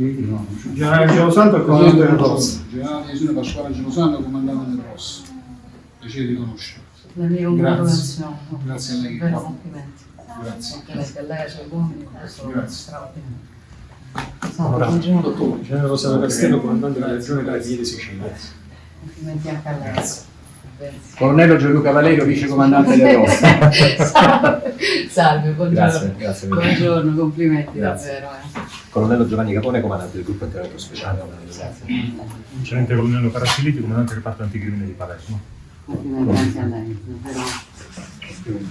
No, Generale Gelosanto e comandante del Rosso. Generale Divisione Pasquale Gelosanto, comandante del Rosso. Piacere di conoscerlo. La mia Grazie. congratulazione. Grazie a lei. Vero complimenti. Grazie. Complimenti a lei, ai suoi uomini, questo è Grazie. straordinario. Buongiorno. Dottore, Generale Rosario Castello, comandante della regione Carabinieri Sicilia. Complimenti anche a lei. Colonnello Gianluca Valerio, vice comandante del Rossa. Salve, Salve, buongiorno. Grazie, grazie mille. Buongiorno, complimenti Grazie. davvero. eh. Colonnello Giovanni Capone, comandante del gruppo intervento speciale. Grazie. Tenente colonnello Caraciliti, comandante del reparto anticrimine di Palermo. Complimenti anche a lei. davvero.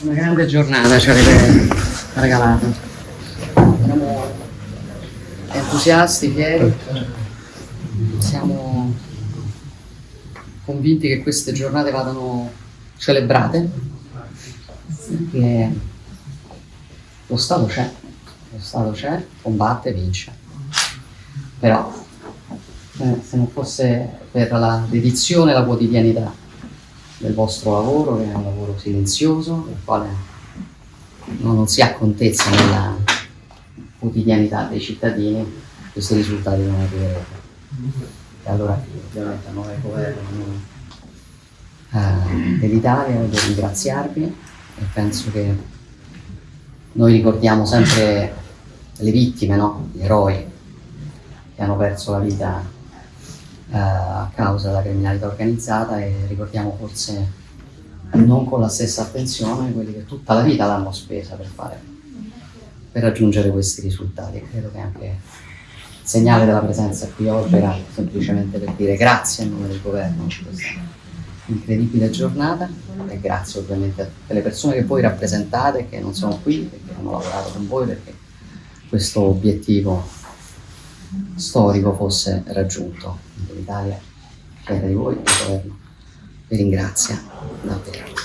Una grande giornata ci avete regalato. Siamo entusiasti, fieri. Siamo convinti che queste giornate vadano celebrate perché lo Stato c'è, lo Stato c'è, combatte, vince. Però eh, se non fosse per la dedizione e la quotidianità del vostro lavoro, che è un lavoro silenzioso, del quale no, non si ha contezza nella quotidianità dei cittadini, questi risultati non arriverebbero. Allora ovviamente a nome del governo eh, dell'Italia voglio ringraziarvi e penso che noi ricordiamo sempre le vittime, no? gli eroi che hanno perso la vita eh, a causa della criminalità organizzata e ricordiamo forse non con la stessa attenzione quelli che tutta la vita l'hanno spesa per fare per raggiungere questi risultati. Credo che anche segnale della presenza qui oggi era semplicemente per dire grazie a nome del governo di questa incredibile giornata e grazie ovviamente a tutte le persone che voi rappresentate che non sono qui e che hanno lavorato con voi perché questo obiettivo storico fosse raggiunto. L'Italia, fiera di voi, il governo vi ringrazia davvero.